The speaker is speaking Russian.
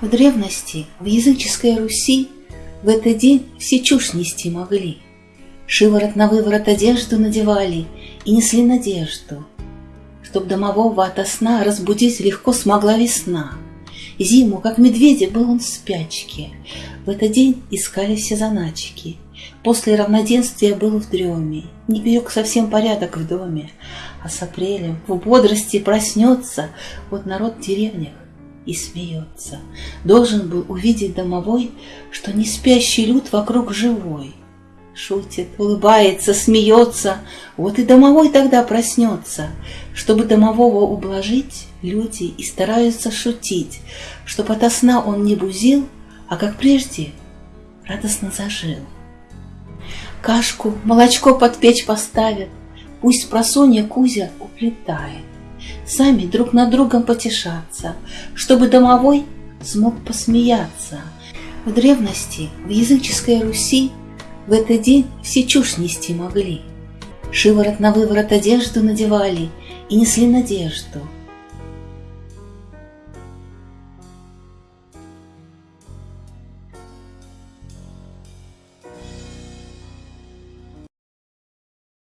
В древности, в языческой Руси, В этот день все чушь нести могли. Шиворот на выворот одежду надевали И несли надежду, Чтоб домового ото сна Разбудить легко смогла весна. Зиму, как медведя, был он в спячке. В этот день искали все заначки. После равноденствия был в дреме, Не берег совсем порядок в доме, А с апрелем в бодрости проснется Вот народ в деревнях и смеется. Должен был увидеть домовой, Что не спящий люд вокруг живой. Шутит, улыбается, смеется, Вот и домовой тогда проснется. Чтобы домового ублажить, Люди и стараются шутить, Чтоб ото сна он не бузил, А как прежде радостно зажил. Кашку, молочко под печь поставят, Пусть просонья Кузя уплетает. Сами друг над другом потешаться, Чтобы домовой смог посмеяться. В древности, в языческой Руси, В этот день все чушь нести могли. Шиворот на выворот одежду надевали И несли надежду —